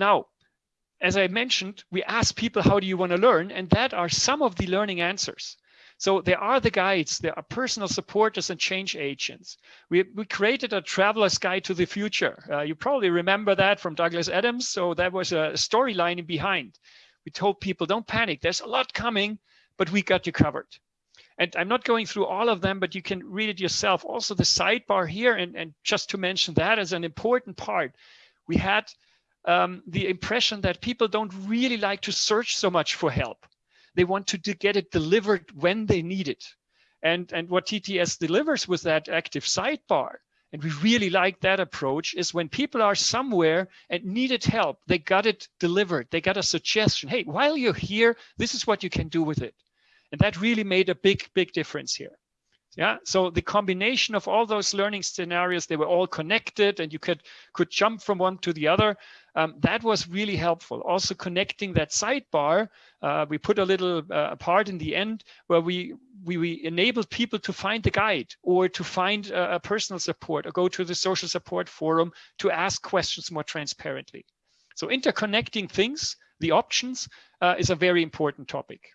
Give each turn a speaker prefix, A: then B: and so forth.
A: Now, as I mentioned, we ask people, how do you want to learn? And that are some of the learning answers. So there are the guides, there are personal supporters and change agents. We, we created a traveler's guide to the future. Uh, you probably remember that from Douglas Adams. So that was a storyline behind. We told people, don't panic, there's a lot coming, but we got you covered. And I'm not going through all of them, but you can read it yourself. Also the sidebar here, and, and just to mention that as an important part, we had um, the impression that people don't really like to search so much for help. They want to, get it delivered when they need it. And, and what TTS delivers with that active sidebar, and we really like that approach, is when people are somewhere and needed help, they got it delivered. They got a suggestion. Hey, while you're here, this is what you can do with it. And that really made a big, big difference here. Yeah, so the combination of all those learning scenarios, they were all connected and you could, could jump from one to the other. Um, that was really helpful. Also connecting that sidebar, uh, we put a little uh, part in the end where we, we, we enabled people to find the guide or to find a, personal support or go to the social support forum to ask questions more transparently. So interconnecting things, the options, uh, is a very important topic.